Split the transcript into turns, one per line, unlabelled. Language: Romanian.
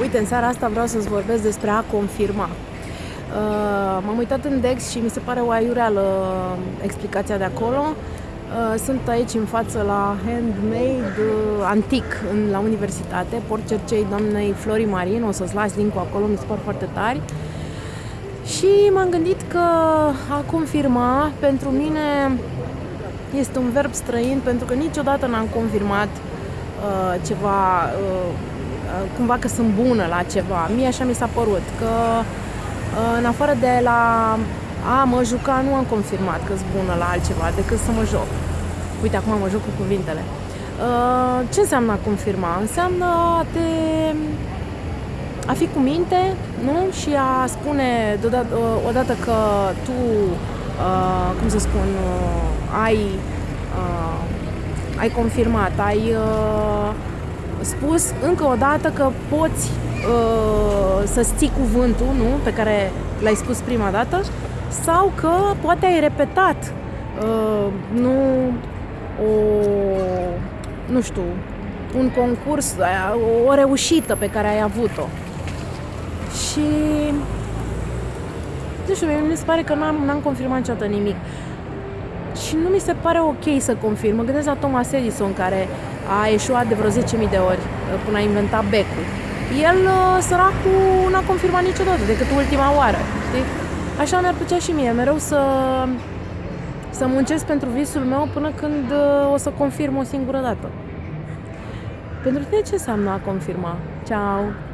Uite, în seara asta vreau să-ți vorbesc despre a confirma. Uh, m-am uitat în Dex și mi se pare o aiureală explicația de acolo. Uh, sunt aici în față la Handmade uh, Antic în, la universitate, port cercei doamnei Flori Marin, o să-ți las link acolo, mi se par foarte tari. Și m-am gândit că a confirma pentru mine este un verb străin pentru că niciodată n-am confirmat uh, ceva uh, Uh, cumva că sunt bună la ceva. Mie așa mi s-a părut, că uh, în afară de la a mă juca, nu am confirmat că sunt bună la altceva decât să mă joc. Uite, acum mă joc cu cuvintele. Uh, ce înseamnă a confirma? Înseamnă a te a fi cu minte, nu? Și a spune deodată, odată că tu, uh, cum să spun, uh, ai, uh, ai confirmat, ai uh, spus încă o dată că poți uh, să-ți ții cuvântul, nu? Pe care l-ai spus prima dată, sau că poate ai repetat uh, nu o, nu știu, un concurs, o reușită pe care ai avut-o. Și nu știu, mi se pare că n-am, n-am confirmat niciodată nimic. Și nu mi se pare ok să confirm. Mă gândesc la Thomas Edison, care a eșuat de vreo 10.000 de ori uh, până a inventat becul. El, uh, săracul, n-a confirmat niciodată decât ultima oară, știi? Așa mi-ar plăcea și mie, mereu să, să muncesc pentru visul meu până când uh, o să confirm o singură dată. Pentru tine ce înseamnă a confirma? Ciao!